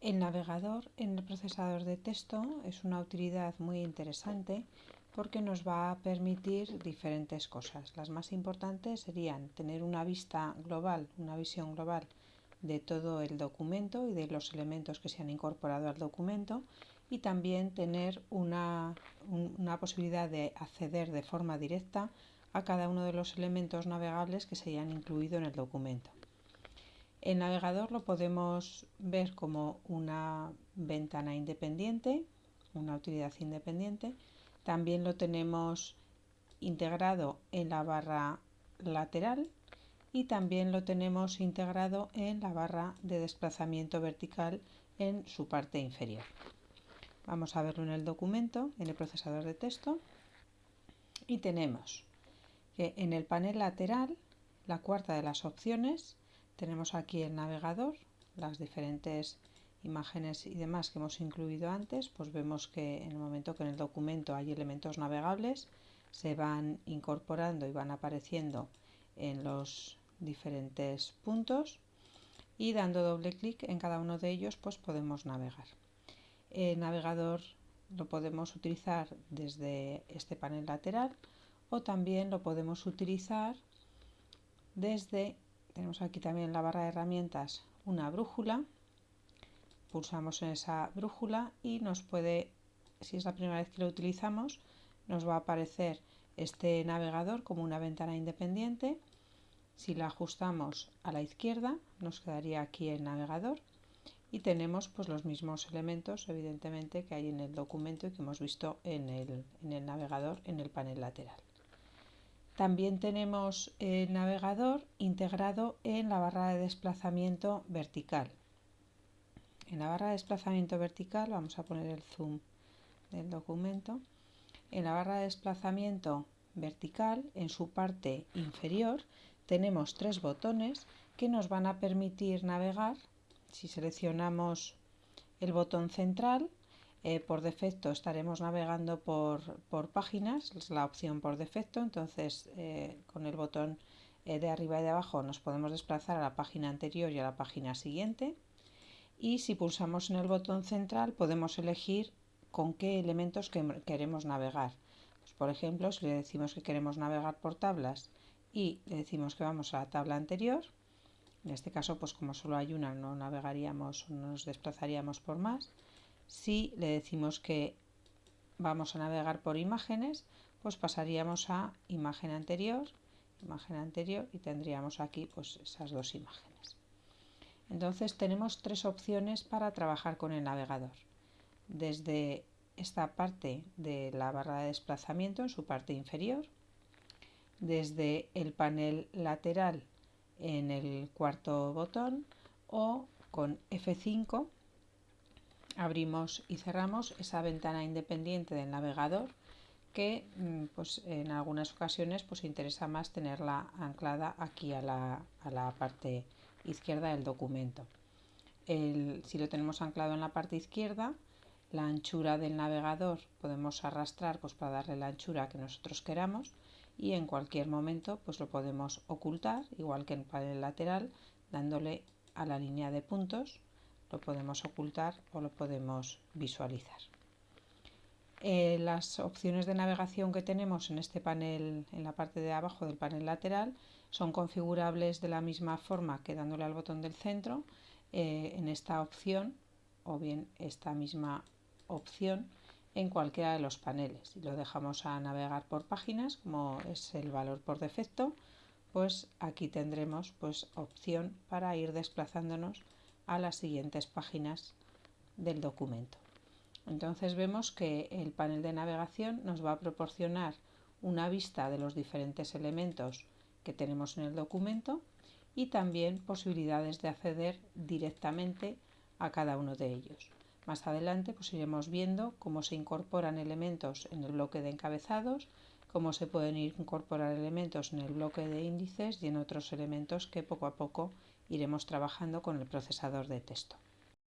El navegador en el procesador de texto es una utilidad muy interesante porque nos va a permitir diferentes cosas. Las más importantes serían tener una vista global, una visión global de todo el documento y de los elementos que se han incorporado al documento y también tener una, una posibilidad de acceder de forma directa a cada uno de los elementos navegables que se hayan incluido en el documento. El navegador lo podemos ver como una ventana independiente, una utilidad independiente. También lo tenemos integrado en la barra lateral y también lo tenemos integrado en la barra de desplazamiento vertical en su parte inferior. Vamos a verlo en el documento, en el procesador de texto. Y tenemos que en el panel lateral, la cuarta de las opciones, tenemos aquí el navegador, las diferentes imágenes y demás que hemos incluido antes, pues vemos que en el momento que en el documento hay elementos navegables, se van incorporando y van apareciendo en los diferentes puntos y dando doble clic en cada uno de ellos pues podemos navegar. El navegador lo podemos utilizar desde este panel lateral o también lo podemos utilizar desde tenemos aquí también en la barra de herramientas una brújula. Pulsamos en esa brújula y nos puede, si es la primera vez que lo utilizamos, nos va a aparecer este navegador como una ventana independiente. Si la ajustamos a la izquierda, nos quedaría aquí el navegador y tenemos pues los mismos elementos evidentemente que hay en el documento y que hemos visto en el, en el navegador en el panel lateral. También tenemos el navegador integrado en la barra de desplazamiento vertical. En la barra de desplazamiento vertical, vamos a poner el zoom del documento, en la barra de desplazamiento vertical, en su parte inferior, tenemos tres botones que nos van a permitir navegar. Si seleccionamos el botón central, eh, por defecto estaremos navegando por, por, páginas, es la opción por defecto, entonces eh, con el botón eh, de arriba y de abajo nos podemos desplazar a la página anterior y a la página siguiente. Y si pulsamos en el botón central podemos elegir con qué elementos que queremos navegar. Pues, por ejemplo, si le decimos que queremos navegar por tablas y le decimos que vamos a la tabla anterior, en este caso, pues como solo hay una, no navegaríamos, no nos desplazaríamos por más. Si le decimos que vamos a navegar por imágenes, pues pasaríamos a imagen anterior, imagen anterior y tendríamos aquí pues esas dos imágenes. Entonces tenemos tres opciones para trabajar con el navegador. Desde esta parte de la barra de desplazamiento en su parte inferior, desde el panel lateral en el cuarto botón o con F5 abrimos y cerramos esa ventana independiente del navegador que mm, pues, en algunas ocasiones pues interesa más tenerla anclada aquí a la, a la parte izquierda del documento. si lo tenemos anclado en la parte izquierda, la anchura del navegador podemos arrastrar pues, para darle la anchura que nosotros queramos y en cualquier momento pues, lo podemos ocultar, igual que en el lateral, dándole a la línea de puntos lo podemos ocultar o lo podemos visualizar. Eh, las opciones de navegación que tenemos en este panel, en la parte de abajo del panel lateral, son configurables de la misma forma que dándole al botón del centro eh, en esta opción o bien esta misma opción en cualquiera de los paneles. Si lo dejamos a navegar por páginas, como es el valor por defecto, pues aquí tendremos pues opción para ir desplazándonos a las siguientes páginas del documento. Entonces vemos que el panel de navegación nos va a proporcionar una vista de los diferentes elementos que tenemos en el documento y también posibilidades de acceder directamente a cada uno de ellos. Más adelante pues iremos viendo cómo se incorporan elementos en el bloque de encabezados, cómo se pueden incorporar elementos en el bloque de índices y en otros elementos que poco a poco iremos trabajando con el procesador de texto.